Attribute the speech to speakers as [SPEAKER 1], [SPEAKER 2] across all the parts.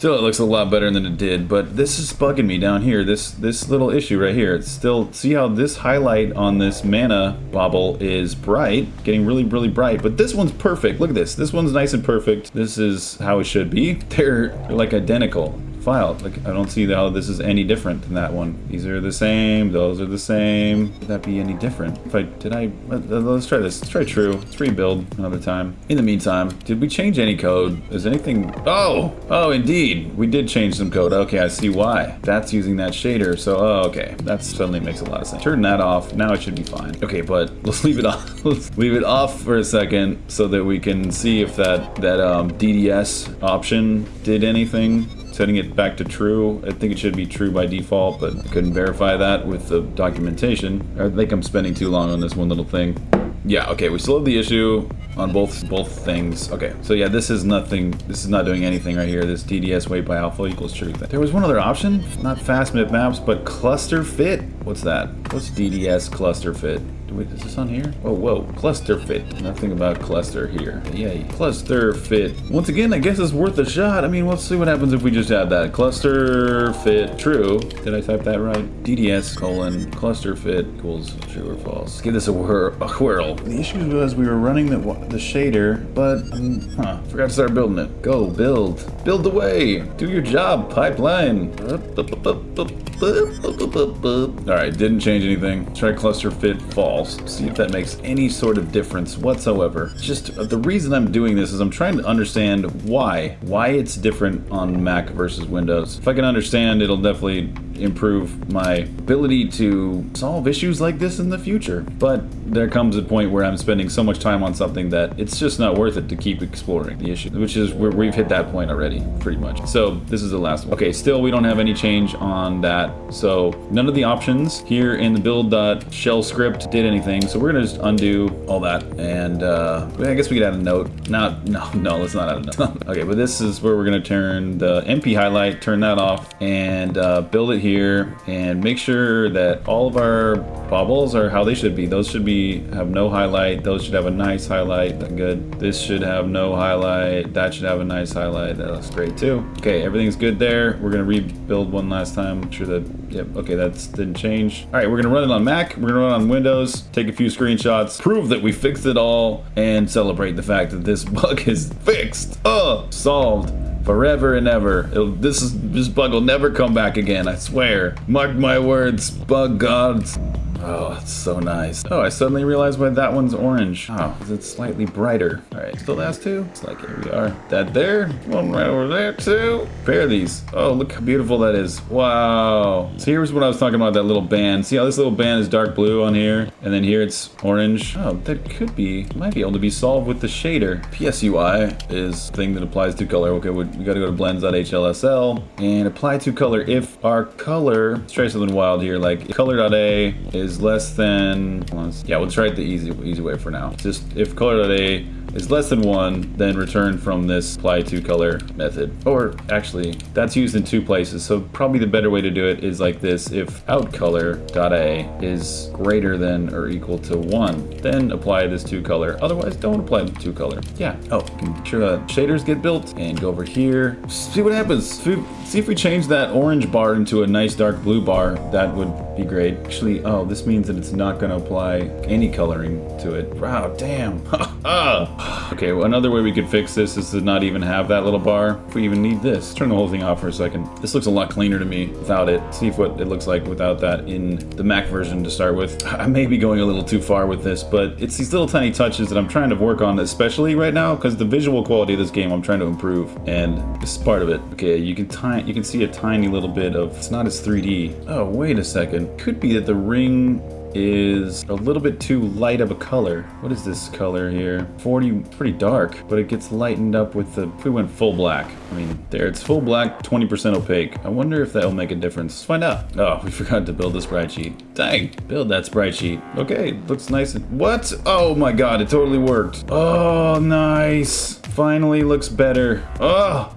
[SPEAKER 1] Still, it looks a lot better than it did, but this is bugging me down here. This this little issue right here. It's still, see how this highlight on this mana bauble is bright, getting really, really bright, but this one's perfect. Look at this. This one's nice and perfect. This is how it should be. They're, they're like identical file. Like, I don't see how this is any different than that one. These are the same, those are the same. Would that be any different? If I, did I, let, us try this. Let's try true. Let's rebuild another time. In the meantime, did we change any code? Is anything, oh, oh, indeed. We did change some code. Okay, I see why. That's using that shader, so, oh, okay. That suddenly makes a lot of sense. Turn that off. Now it should be fine. Okay, but let's leave it off. let's leave it off for a second so that we can see if that, that um, DDS option did anything setting it back to true. I think it should be true by default, but couldn't verify that with the documentation. I think I'm spending too long on this one little thing. Yeah, okay, we still have the issue on both both things. Okay, so yeah, this is nothing, this is not doing anything right here. This DDS weight by alpha equals true. There was one other option, not fast mip maps, but cluster fit. What's that? What's DDS cluster fit? Is this on here? Oh, whoa, cluster fit. Nothing about cluster here. Yay. Cluster fit. Once again, I guess it's worth a shot. I mean, let's see what happens if we just add that. Cluster fit true. Did I type that right? DDS colon cluster fit equals true or false. Let's give this a, whir a whirl. The issue was we were running the, the shader, but, um, huh, forgot to start building it. Go, build. Build the way. Do your job, pipeline. Alright, didn't change anything. Try cluster fit false. See if that makes any sort of difference whatsoever. Just uh, the reason I'm doing this is I'm trying to understand why. Why it's different on Mac versus Windows. If I can understand, it'll definitely improve my ability to solve issues like this in the future. But there comes a point where I'm spending so much time on something that it's just not worth it to keep exploring the issue, which is where we've hit that point already, pretty much. So this is the last one. Okay, still we don't have any change on that. So none of the options here in the build.shell script did anything. So we're gonna just undo all that. And uh, I guess we could add a note. Not, no, no, let's not add a note. okay, but this is where we're gonna turn the MP highlight, turn that off and uh, build it here here and make sure that all of our baubles are how they should be. Those should be have no highlight. Those should have a nice highlight. Good. This should have no highlight. That should have a nice highlight. That looks great too. Okay, everything's good there. We're gonna rebuild one last time. Make sure that, yep, okay, that didn't change. All right, we're gonna run it on Mac. We're gonna run it on Windows, take a few screenshots, prove that we fixed it all, and celebrate the fact that this bug is fixed. Oh, solved forever and ever. It'll, this is this bug will never come back again. I swear. Mark my words, bug gods. Oh, it's so nice. Oh, I suddenly realized why that one's orange. Oh, because it's slightly brighter. All right, still last two. It's like, here we are. That there, one right over there too. Pair these. Oh, look how beautiful that is. Wow. So here's what I was talking about, that little band. See how this little band is dark blue on here? And then here it's orange. Oh, that could be, might be able to be solved with the shader. PSUI is thing that applies to color. Okay, we, we gotta go to blends.hlsl and apply to color if our color, let's try something wild here, like color.a is is less than, yeah, we'll try the easy, easy way for now. Just if color.a is less than one, then return from this apply to color method. Or actually, that's used in two places. So probably the better way to do it is like this. If out color dot a is greater than or equal to one, then apply this to color. Otherwise, don't apply the to color. Yeah. Oh, make sure that shaders get built and go over here. See what happens. See if we change that orange bar into a nice dark blue bar. That would be great. Actually, oh, this means that it's not going to apply any coloring to it. Wow, damn. Okay, well, another way we could fix this is to not even have that little bar. If we even need this, turn the whole thing off for a second. This looks a lot cleaner to me without it. See what it looks like without that in the Mac version to start with. I may be going a little too far with this, but it's these little tiny touches that I'm trying to work on, especially right now, because the visual quality of this game I'm trying to improve, and this is part of it. Okay, you can you can see a tiny little bit of, it's not as 3D. Oh, wait a second. Could be that the ring is a little bit too light of a color. What is this color here? 40, pretty dark, but it gets lightened up with the, we went full black. I mean, there, it's full black, 20% opaque. I wonder if that'll make a difference. Let's find out. Oh, we forgot to build the sprite sheet. Dang, build that sprite sheet. Okay, looks nice. What? Oh my god, it totally worked. Oh, nice. Finally looks better. Oh,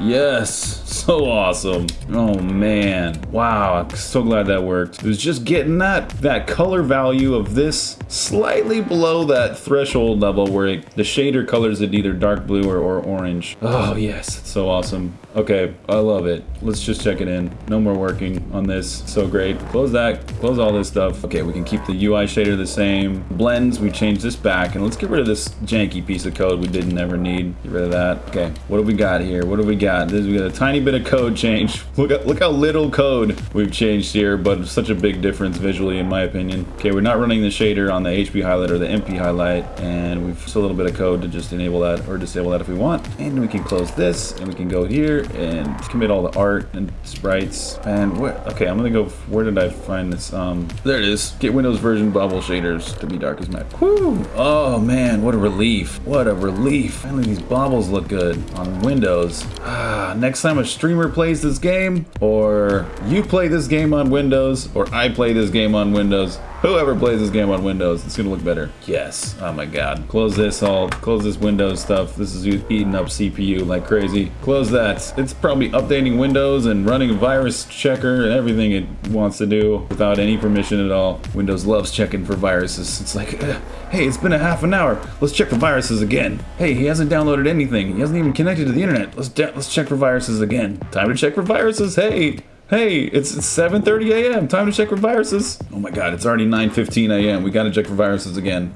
[SPEAKER 1] Yes, So awesome. Oh man. Wow, I'm so glad that worked. It was just getting that that color value of this slightly below that threshold level where it, the shader colors it either dark blue or, or orange. Oh yes, so awesome. Okay, I love it. Let's just check it in. No more working on this. So great. Close that. Close all this stuff. Okay, we can keep the UI shader the same. Blends, we change this back. And let's get rid of this janky piece of code we didn't ever need. Get rid of that. Okay, what do we got here? What do we got? This, we got a tiny bit of code change. Look at look how little code we've changed here, but such a big difference visually in my opinion. Okay, we're not running the shader on the HP highlight or the MP highlight, and we've just a little bit of code to just enable that or disable that if we want. And we can close this, and we can go here and commit all the art and sprites. And where, okay, I'm gonna go, where did I find this? Um, there it is. Get Windows version bubble shaders to be dark as matte. Whoo! Oh man, what a relief. What a relief. Finally, these bobbles look good on Windows. Ah, next time a streamer plays this game, or you play this game on Windows, or I play this game on Windows, Whoever plays this game on Windows, it's gonna look better. Yes. Oh my god. Close this all. Close this Windows stuff. This is eating up CPU like crazy. Close that. It's probably updating Windows and running a virus checker and everything it wants to do without any permission at all. Windows loves checking for viruses. It's like, uh, hey, it's been a half an hour. Let's check for viruses again. Hey, he hasn't downloaded anything. He hasn't even connected to the internet. Let's let's check for viruses again. Time to check for viruses. Hey. Hey, it's 7.30 a.m. Time to check for viruses. Oh my god, it's already 9.15 a.m. We gotta check for viruses again.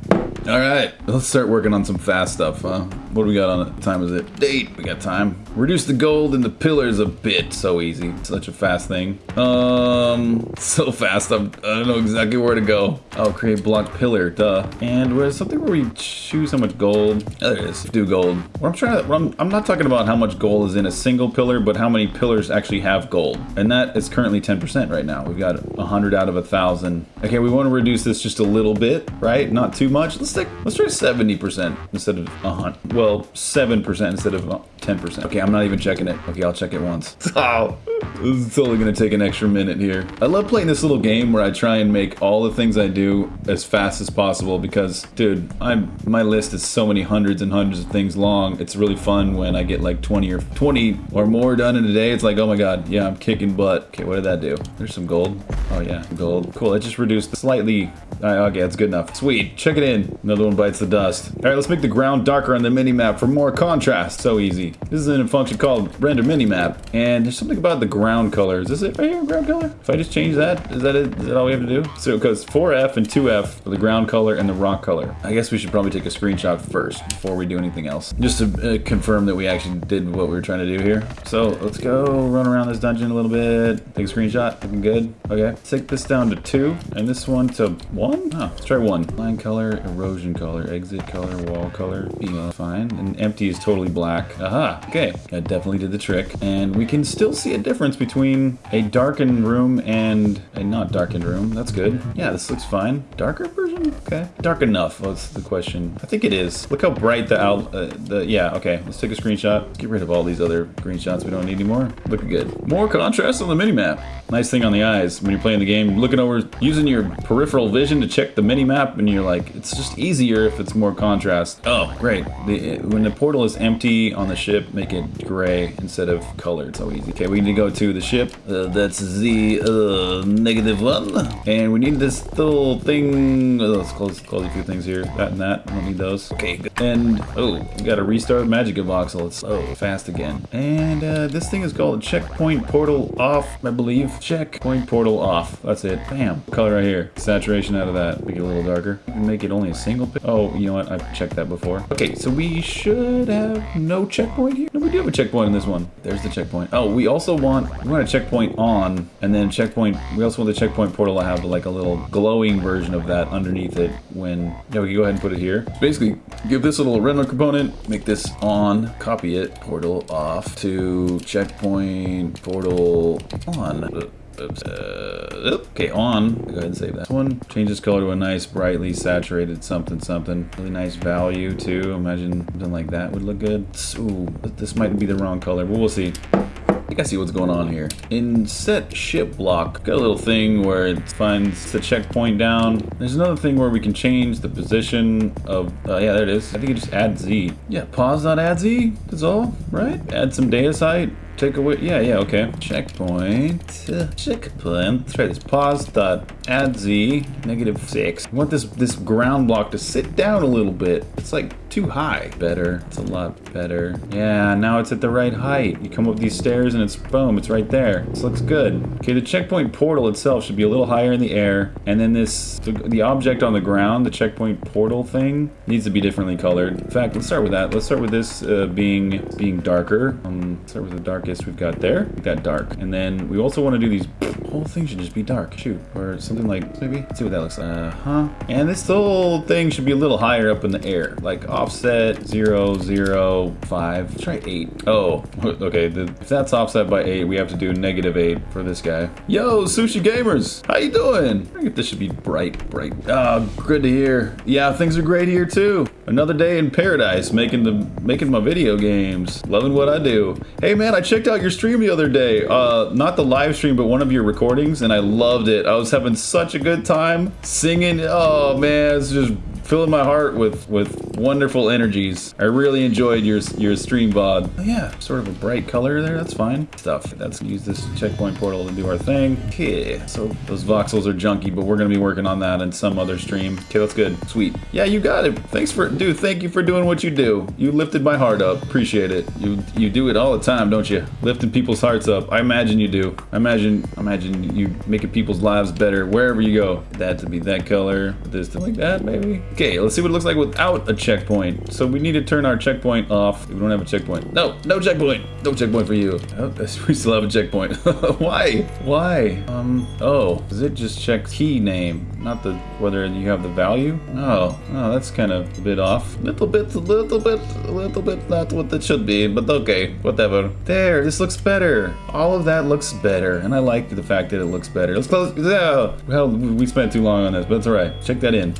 [SPEAKER 1] All right, let's start working on some fast stuff, huh? What do we got on it? Time is it? Date. We got time. Reduce the gold in the pillars a bit. So easy. Such a fast thing. Um, so fast. I'm, I don't know exactly where to go. Oh, create block pillar. Duh. And where's something where we choose how much gold? Oh, there it is. Do gold. What I'm trying to. I'm, I'm not talking about how much gold is in a single pillar, but how many pillars actually have gold. And that is currently 10% right now. We've got 100 out of a thousand. Okay, we want to reduce this just a little bit, right? Not too much. Let's take, Let's try 70% instead of 100. Well, well, 7% instead of 10%. Okay, I'm not even checking it. Okay, I'll check it once. Oh, this is totally gonna take an extra minute here. I love playing this little game where I try and make all the things I do as fast as possible because, dude, I'm my list is so many hundreds and hundreds of things long. It's really fun when I get like 20 or 20 or more done in a day. It's like, oh my god, yeah, I'm kicking butt. Okay, what did that do? There's some gold. Oh yeah, gold. Cool, it just reduced slightly. okay, that's good enough. Sweet, check it in. Another one bites the dust. All right, let's make the ground darker on the mini-map for more contrast. So easy. This is in a function called render mini-map. And there's something about the ground color. Is this it right here, ground color? If I just change that, is that it? Is that all we have to do? So it goes 4F and 2F for the ground color and the rock color. I guess we should probably take a screenshot first before we do anything else. Just to uh, confirm that we actually did what we were trying to do here. So let's go run around this dungeon a little bit. Take a screenshot. Looking good. Okay. Take this down to two and this one to one. Oh, let's try one. Line color, erosion color, exit color, wall color. Fine. And empty is totally black. Aha. Okay. That definitely did the trick. And we can still see a difference between a darkened room and a not darkened room. That's good. Yeah, this looks fine. Darker version? Okay. Dark enough was the question. I think it is. Look how bright the out, uh, the, yeah, okay. Let's take a screenshot. Get rid of all these other green shots we don't need anymore. Looking good. More contrast on the mini-map. Nice thing on the eyes when you're playing the game. Looking over, using your peripheral vision to check the mini-map and you're like, it's just easier if it's more contrast. Oh, great. The, when the portal is empty on the ship, make it gray instead of colored. So easy. Okay, we need to go to the ship. Uh, that's the uh, negative one. And we need this little thing. Oh, let's close, close a few things here. That and that. I don't need those. Okay, good. And, oh, we got to restart MagicaVoxel. It's oh, fast again. And uh, this thing is called Checkpoint Portal Off, I believe. Checkpoint Portal Off. That's it. Bam. Color right here. Saturation out of that. Make it a little darker. Make it only a single. Oh, you know what? I've checked that before. Okay, so we should have no checkpoint here. No, we do have a checkpoint in this one. There's the checkpoint. Oh, we also want, we want a checkpoint on, and then checkpoint, we also want the checkpoint portal to have like a little glowing version of that underneath it when, yeah, we can go ahead and put it here. So basically, give this a little render component, make this on, copy it, portal off to checkpoint portal on. Oops. Uh, okay, on. Go ahead and save that one. Change this color to a nice, brightly saturated something something. Really nice value, too. Imagine something like that would look good. Ooh, this might be the wrong color, but we'll see. I think I see what's going on here. In set ship block, got a little thing where it finds the checkpoint down. There's another thing where we can change the position of, uh, yeah, there it is. I think it just add Z. Yeah, pause.add Z, that's all, right? Add some data site, take away, yeah, yeah, okay. Checkpoint, uh, checkpoint. Try this. Pause dot add z negative six. I want this this ground block to sit down a little bit. It's like too high. Better. It's a lot better. Yeah, now it's at the right height. You come up these stairs and it's boom, it's right there. This looks good. Okay, the checkpoint portal itself should be a little higher in the air, and then this the, object on the ground, the checkpoint portal thing, needs to be differently colored. In fact, let's start with that. Let's start with this uh, being being darker. Um, start with the darkest we've got there. We've dark, and then we also want to do these. Whole thing should just be dark. Shoot, or something like maybe. Let's see what that looks like. Uh huh. And this whole thing should be a little higher up in the air, like offset zero zero five. Let's try eight. Oh, okay. The, if that's offset by eight, we have to do negative eight for this guy. Yo, sushi gamers, how you doing? I think this should be bright, bright. Oh, good to hear. Yeah, things are great here too. Another day in paradise, making the making my video games, loving what I do. Hey man, I checked out your stream the other day. Uh, not the live stream, but one of your recordings, and I loved it. I was having such a good time singing. Oh man, it's just filling my heart with with wonderful energies. I really enjoyed your your stream VOD. Oh, yeah, sort of a bright color there. That's fine. Stuff. Let's use this checkpoint portal to do our thing. Okay, so those voxels are junky, but we're gonna be working on that in some other stream. Okay, that's good. Sweet. Yeah, you got it. Thanks for, dude. Thank you for doing what you do. You lifted my heart up. Appreciate it. You you do it all the time, don't you? Lifting people's hearts up. I imagine you do. I imagine imagine you making people's lives better wherever you go. That to be that color. This to like that, maybe. Okay, let's see what it looks like without a checkpoint. So we need to turn our checkpoint off. We don't have a checkpoint. No, no checkpoint. No checkpoint for you. Oh, we still have a checkpoint. Why? Why? Um, oh, does it just check key name? Not the, whether you have the value? Oh, oh, that's kind of a bit off. Little bit, little bit, little bit not what it should be, but okay, whatever. There, this looks better. All of that looks better, and I like the fact that it looks better. Let's close, yeah. Well, we spent too long on this, but it's all right. Check that in.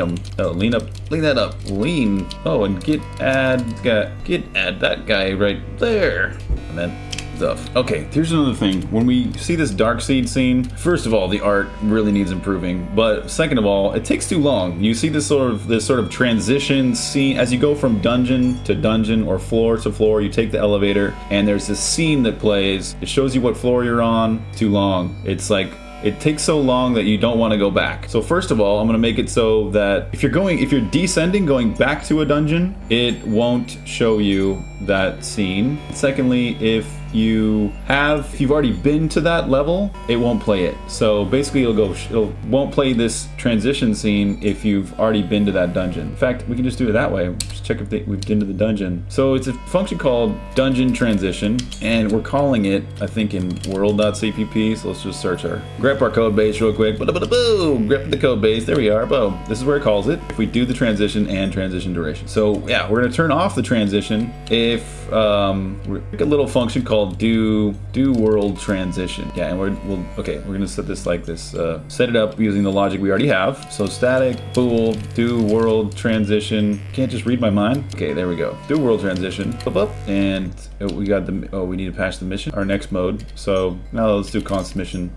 [SPEAKER 1] Oh, lean up, lean that up, lean. Oh, and git add, git add that guy right there. And then stuff. Okay, here's another thing. When we see this dark seed scene, first of all, the art really needs improving. But second of all, it takes too long. You see this sort of this sort of transition scene as you go from dungeon to dungeon or floor to floor. You take the elevator, and there's this scene that plays. It shows you what floor you're on. Too long. It's like it takes so long that you don't want to go back. So first of all, I'm going to make it so that if you're going, if you're descending, going back to a dungeon, it won't show you that scene. Secondly, if you have if you've already been to that level it won't play it. So basically it'll go it won't play this transition scene if you've already been to that dungeon. In fact we can just do it that way. Just check if they, we've been to the dungeon. So it's a function called dungeon transition and we're calling it I think in world.cpp so let's just search our grep our code base real quick. Boom grep the code base. There we are. Boom. This is where it calls it. If we do the transition and transition duration. So yeah we're to turn off the transition if um, a little function called do do world transition. Yeah, and we're we'll okay. We're gonna set this like this. Uh, set it up using the logic we already have. So static bool do world transition. Can't just read my mind. Okay, there we go. Do world transition. Up up, and we got the. Oh, we need to patch the mission. Our next mode. So now let's do const mission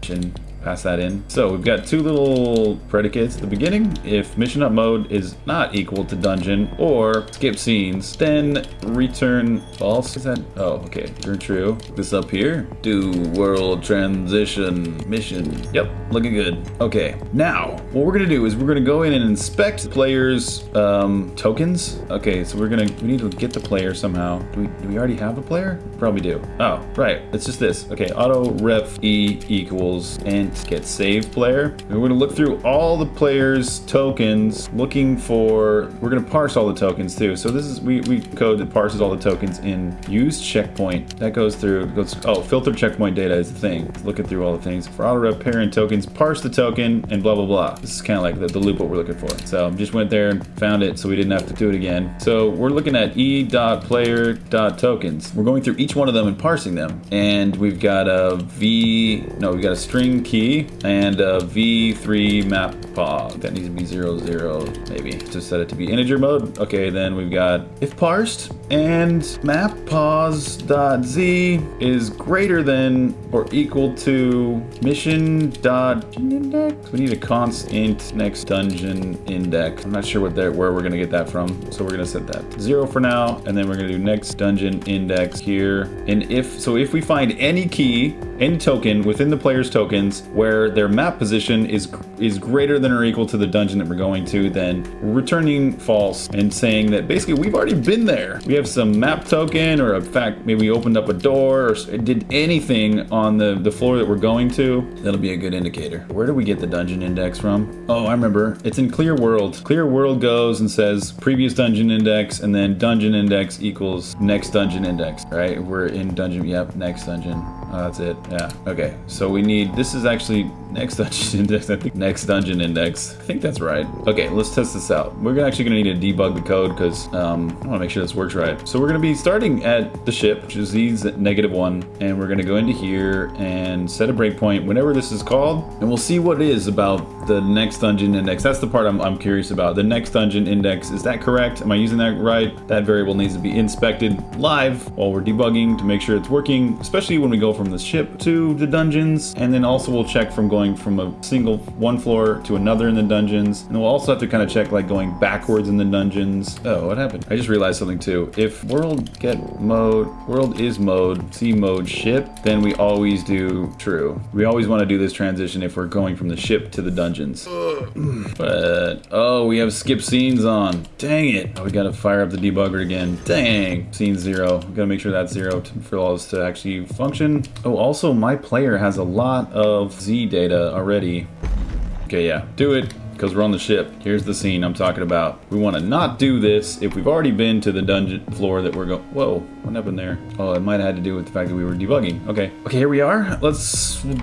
[SPEAKER 1] pass that in. So we've got two little predicates at the beginning. If mission up mode is not equal to dungeon or skip scenes, then return false. Is that? Oh, okay. Return true. This up here. Do world transition mission. Yep, looking good. Okay, now what we're gonna do is we're gonna go in and inspect the players' um, tokens. Okay, so we're gonna we need to get the player somehow. Do we do we already have a player? Probably do. Oh, right. It's just this. Okay, auto ref e equals and get save player. And we're gonna look through all the players' tokens, looking for, we're gonna parse all the tokens too. So this is, we, we code that parses all the tokens in use checkpoint. That goes through, goes, oh, filter checkpoint data is the thing. It's looking through all the things. For auto rep parent tokens, parse the token and blah, blah, blah. This is kind of like the, the loop what we're looking for. So just went there and found it so we didn't have to do it again. So we're looking at e.player.tokens. We're going through each one of them and parsing them. And we've got a v, no, we've got a string key and uh, a v3 map pog. That needs to be 0, 0, maybe. To set it to be integer mode. Okay, then we've got if parsed, and map pause dot z is greater than or equal to mission dot index. We need a const int next dungeon index. I'm not sure what that where we're gonna get that from, so we're gonna set that zero for now, and then we're gonna do next dungeon index here. And if so, if we find any key, any token within the player's tokens where their map position is is greater than or equal to the dungeon that we're going to, then returning false and saying that basically we've already been there. We have some map token, or in fact, maybe we opened up a door or did anything on the, the floor that we're going to. That'll be a good indicator. Where do we get the dungeon index from? Oh, I remember. It's in Clear World. Clear World goes and says previous dungeon index and then dungeon index equals next dungeon index, right? We're in dungeon, yep, next dungeon. Oh, that's it. Yeah. Okay. So we need, this is actually next dungeon index. I think next dungeon index. I think that's right. Okay, let's test this out. We're actually going to need to debug the code because um, I want to make sure this works right. So we're going to be starting at the ship, which is these negative one. And we're going to go into here and set a breakpoint whenever this is called. And we'll see what it is about the next dungeon index. That's the part I'm, I'm curious about. The next dungeon index, is that correct? Am I using that right? That variable needs to be inspected live while we're debugging to make sure it's working, especially when we go from from the ship to the dungeons. And then also we'll check from going from a single one floor to another in the dungeons. And we'll also have to kind of check like going backwards in the dungeons. Oh, what happened? I just realized something too. If world get mode, world is mode, C mode ship, then we always do true. We always want to do this transition if we're going from the ship to the dungeons. But, oh, we have skip scenes on. Dang it. Oh, we got to fire up the debugger again. Dang. Scene zero. We got to make sure that's zero to, for all this to actually function. Oh, also my player has a lot of Z data already. Okay, yeah, do it because we're on the ship. Here's the scene I'm talking about. We want to not do this if we've already been to the dungeon floor that we're going. Whoa, what happened there? Oh, it might have had to do with the fact that we were debugging. Okay, okay, here we are. Let's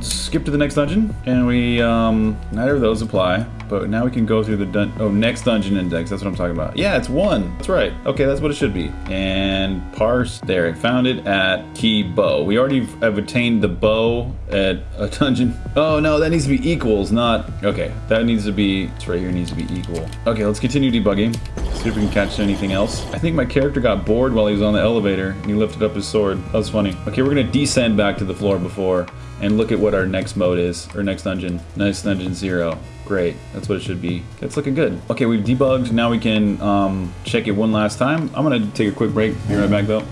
[SPEAKER 1] skip to the next dungeon, and we um neither of those apply. But now we can go through the dun oh next dungeon index. That's what I'm talking about. Yeah, it's one. That's right. Okay, that's what it should be. And parse there. I found it at key bow. We already have attained the bow at a dungeon. Oh no, that needs to be equals, not okay. That needs to be it's right here needs to be equal. Okay, let's continue debugging. See if we can catch anything else. I think my character got bored while he was on the elevator and he lifted up his sword. That was funny. Okay, we're gonna descend back to the floor before and look at what our next mode is, or next dungeon. Nice dungeon zero. Great, that's what it should be. It's looking good. Okay, we've debugged. Now we can um, check it one last time. I'm gonna take a quick break. Be right back though.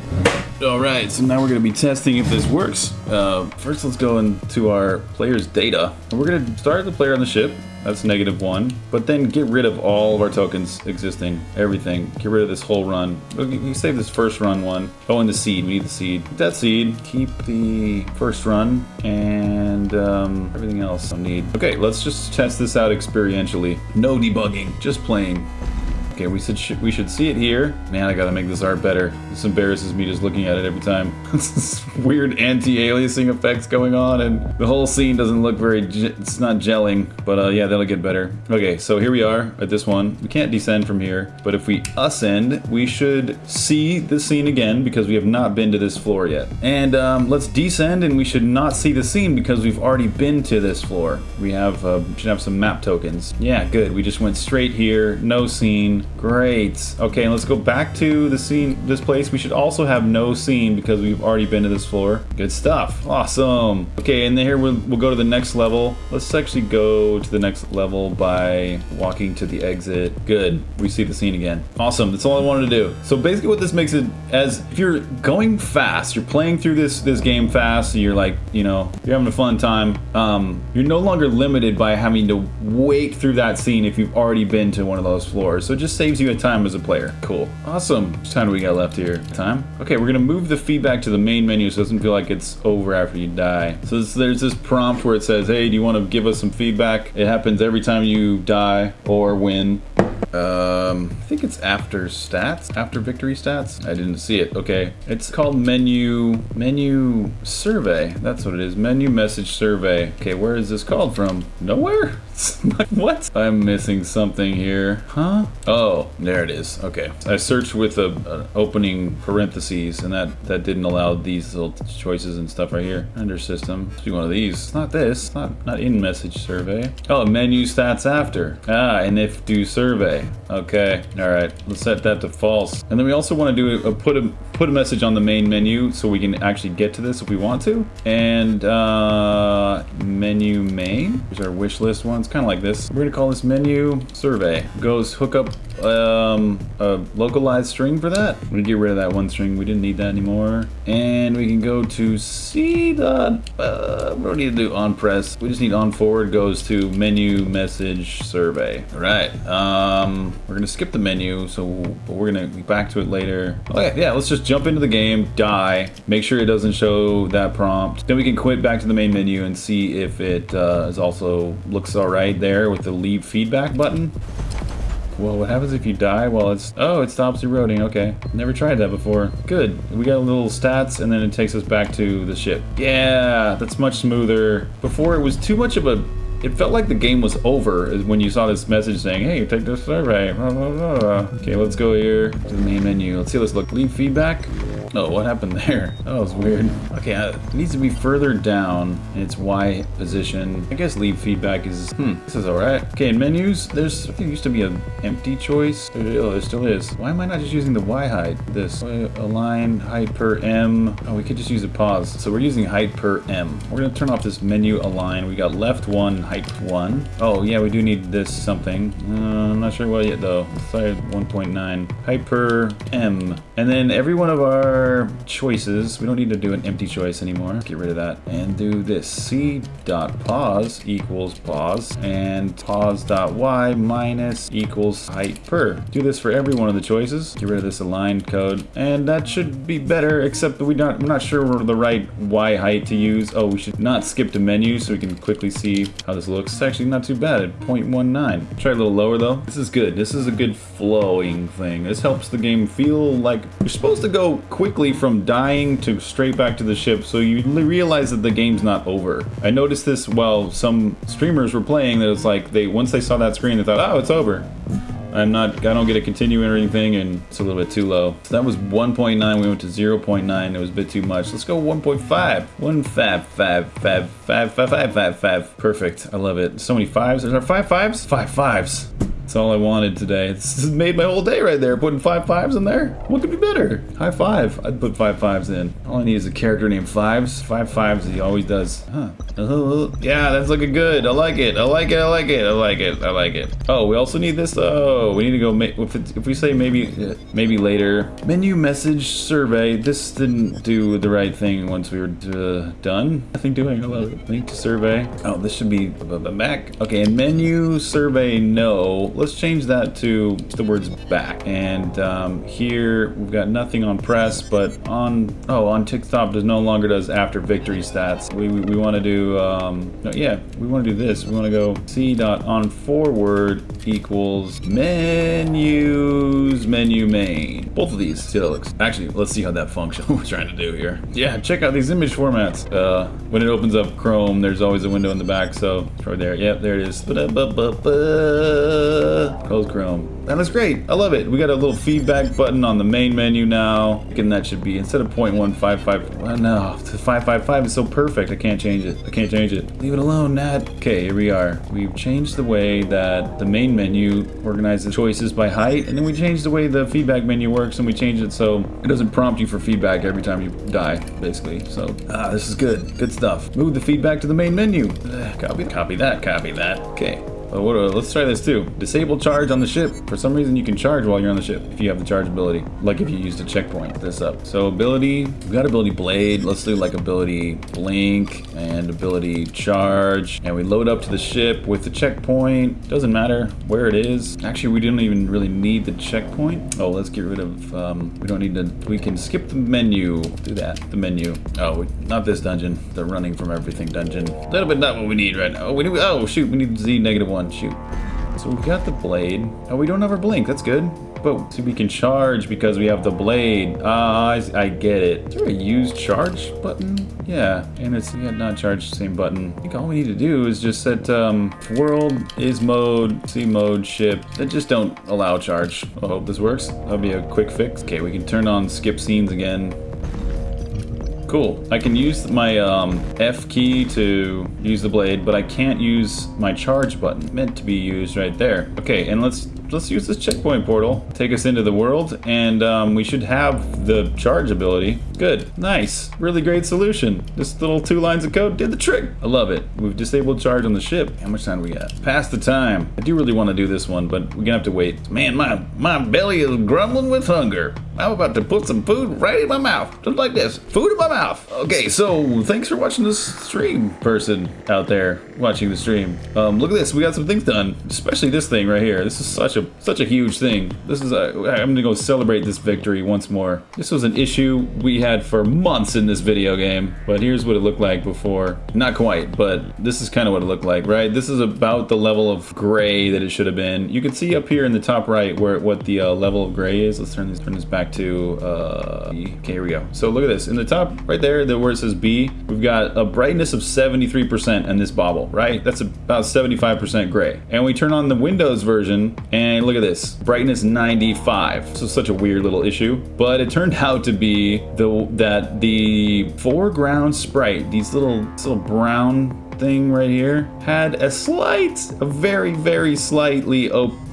[SPEAKER 1] All right, so now we're gonna be testing if this works. Uh, first, let's go into our player's data. We're gonna start the player on the ship. That's negative one. But then get rid of all of our tokens existing, everything. Get rid of this whole run. You save this first run one. Oh, and the seed, we need the seed. That seed, keep the first run, and um, everything else I need. Okay, let's just test this out experientially. No debugging, just playing. Okay, we should we should see it here. Man, I gotta make this art better. This embarrasses me just looking at it every time. this weird anti-aliasing effects going on, and the whole scene doesn't look very. It's not gelling, but uh, yeah, that'll get better. Okay, so here we are at this one. We can't descend from here, but if we ascend, we should see the scene again because we have not been to this floor yet. And um, let's descend, and we should not see the scene because we've already been to this floor. We have uh, should have some map tokens. Yeah, good. We just went straight here, no scene. Great. Okay, let's go back to the scene, this place. We should also have no scene because we've already been to this floor. Good stuff. Awesome. Okay, and then here we'll, we'll go to the next level. Let's actually go to the next level by walking to the exit. Good. We see the scene again. Awesome. That's all I wanted to do. So basically what this makes it as if you're going fast, you're playing through this this game fast, and you're like, you know, you're having a fun time. Um, you're no longer limited by having to wait through that scene if you've already been to one of those floors. So just saves you a time as a player. Cool. Awesome. How much time do we got left here? Time? Okay, we're gonna move the feedback to the main menu so it doesn't feel like it's over after you die. So this, there's this prompt where it says, hey, do you wanna give us some feedback? It happens every time you die or win. Um, I think it's after stats, after victory stats. I didn't see it. Okay, it's called menu menu survey. That's what it is. Menu message survey. Okay, where is this called from? Nowhere. what? I'm missing something here. Huh? Oh, there it is. Okay. I searched with a, an opening parentheses, and that, that didn't allow these little choices and stuff right here. Under system. Let's do one of these. It's not this. It's not, not in message survey. Oh, menu stats after. Ah, and if do survey. Okay. All right. Let's set that to false. And then we also want to do a, put a put a message on the main menu so we can actually get to this if we want to. And uh, menu main. Here's our wish list one. Kind of like this. We're gonna call this menu survey. Goes hook up um, a localized string for that. We're gonna get rid of that one string. We didn't need that anymore. And we can go to C dot, uh, we don't need to do on press. We just need on forward goes to menu message survey. All right. Um, we're gonna skip the menu, so we're gonna be back to it later. Okay, yeah, let's just jump into the game, die, make sure it doesn't show that prompt. Then we can quit back to the main menu and see if it uh, is also looks all right there with the leave feedback button. Well, what happens if you die? Well, it's... Oh, it stops eroding. Okay. Never tried that before. Good. We got a little stats, and then it takes us back to the ship. Yeah, that's much smoother. Before, it was too much of a... It felt like the game was over when you saw this message saying, hey, take this survey. Okay, let's go here to the main menu. Let's see how this look. Leave feedback. Oh, what happened there? That was weird. Okay, uh, it needs to be further down in its Y position. I guess leave feedback is, hmm, this is all right. Okay, in menus, there's, I think used to be an empty choice. There, oh, there still is. Why am I not just using the Y height? This, align height per M. Oh, we could just use a pause. So we're using height per M. We're gonna turn off this menu align. We got left one, height one. Oh, yeah, we do need this something. Uh, I'm not sure what yet though. Side 1.9. Height per M. And then every one of our choices. We don't need to do an empty choice anymore. Get rid of that and do this. C dot pause equals pause and pause dot y minus equals height per. Do this for every one of the choices. Get rid of this aligned code and that should be better except that we not, we're not sure we're the right y height to use. Oh, we should not skip to menu so we can quickly see how this looks. It's actually not too bad at 0.19. Try a little lower though. This is good. This is a good flowing thing. This helps the game feel like you're supposed to go quickly from dying to straight back to the ship, so you realize that the game's not over. I noticed this while some streamers were playing, that it's like, they once they saw that screen, they thought, oh, it's over. I'm not, I don't get a continue or anything, and it's a little bit too low. So that was 1.9, we went to 0.9, it was a bit too much. Let's go 1.5. 1 fab, fab, fab, fab, fab, fab, fab, fab. Perfect, I love it. So many fives, is there five fives? Five fives. That's all I wanted today. It's made my whole day right there, putting five fives in there. What could be better? High five. I'd put five fives in. All I need is a character named Fives. Five fives, he always does. Huh. Uh, yeah, that's looking good. I like it. I like it. I like it. I like it. I like it. Oh, we also need this though. We need to go, if, if we say maybe, uh, maybe later. Menu message survey. This didn't do the right thing once we were uh, done. Nothing doing. I love it. Link to survey. Oh, this should be the back. Okay, and menu survey no let's change that to the words back. And um, here we've got nothing on press, but on, oh, on tick stop does no longer does after victory stats. We, we, we want to do, um, no, yeah, we want to do this. We want to go c dot on forward equals menus menu main. Both of these, looks. Actually, let's see how that function we're trying to do here. Yeah, check out these image formats. Uh, when it opens up Chrome, there's always a window in the back, so right there. Yep, there it is. Ba -ba -ba Close Chrome. That is great. I love it. We got a little feedback button on the main menu now. And that should be, instead of 0.155, well, no, 555 is so perfect. I can't change it. I can't change it. Leave it alone, Nat. Okay, here we are. We've changed the way that the main menu organizes choices by height, and then we changed the way the feedback menu works, and we changed it so it doesn't prompt you for feedback every time you die, basically. So, ah, this is good. Good stuff. Move the feedback to the main menu. Copy, copy that, copy that. Okay. What, let's try this too. Disable charge on the ship. For some reason you can charge while you're on the ship if you have the charge ability. Like if you used a checkpoint this up. So ability, we've got ability blade. Let's do like ability blink and ability charge. And we load up to the ship with the checkpoint. Doesn't matter where it is. Actually, we didn't even really need the checkpoint. Oh, let's get rid of, um, we don't need to, we can skip the menu. Do that, the menu. Oh, not this dungeon. The running from everything dungeon. A little bit not what we need right now. Oh, we oh shoot, we need Z negative one one, shoot. So we've got the blade. Oh, we don't have our blink. That's good. but see, we can charge because we have the blade. Ah, I, I get it. Is there a use charge button? Yeah, and it's yeah, not charge, same button. I think all we need to do is just set um, world is mode, C mode, ship. That just don't allow charge. I hope this works. That'll be a quick fix. Okay, we can turn on skip scenes again. Cool. I can use my um, F key to use the blade, but I can't use my charge button. Meant to be used right there. Okay, and let's let's use this checkpoint portal. Take us into the world, and um, we should have the charge ability. Good. Nice. Really great solution. This little two lines of code did the trick. I love it. We've disabled charge on the ship. How much time do we got? Past the time. I do really want to do this one, but we're gonna have to wait. Man, my, my belly is grumbling with hunger. I'm about to put some food right in my mouth. Just like this. Food in my mouth. Okay, so thanks for watching this stream, person out there watching the stream. Um, look at this. We got some things done, especially this thing right here. This is such a such a huge thing. This is a, I'm gonna go celebrate this victory once more. This was an issue we had for months in this video game, but here's what it looked like before. Not quite, but this is kind of what it looked like, right? This is about the level of gray that it should have been. You can see up here in the top right where what the uh, level of gray is. Let's turn this turn this back to uh, okay, here we go. So look at this. In the top right there, the where it says B, we've got a brightness of 73% in this bobble, right? That's about 75% gray. And we turn on the Windows version and look at this, brightness 95. So such a weird little issue, but it turned out to be the that the foreground sprite, these little little brown thing right here, had a slight, a very, very slightly opaque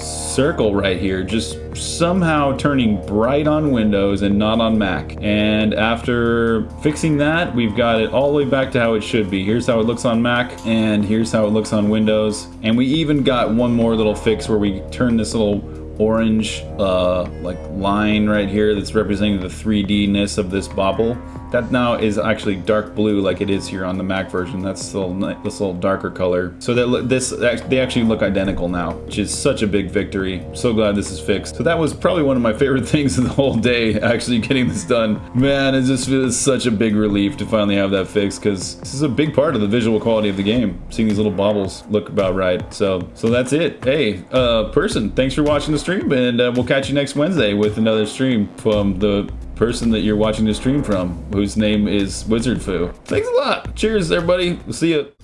[SPEAKER 1] circle right here, just somehow turning bright on Windows and not on Mac. And after fixing that, we've got it all the way back to how it should be. Here's how it looks on Mac, and here's how it looks on Windows. And we even got one more little fix where we turn this little orange uh, like line right here that's representing the 3D-ness of this bobble. That now is actually dark blue like it is here on the Mac version. That's still this little darker color. So that this they actually look identical now, which is such a big victory. So glad this is fixed. So that was probably one of my favorite things of the whole day, actually getting this done. Man, it just feels such a big relief to finally have that fixed because this is a big part of the visual quality of the game. Seeing these little bobbles look about right. So so that's it. Hey, uh, person, thanks for watching the stream, and uh, we'll catch you next Wednesday with another stream from the person that you're watching the stream from, whose name is Wizard Foo. Thanks a lot. Cheers, everybody. We'll see you.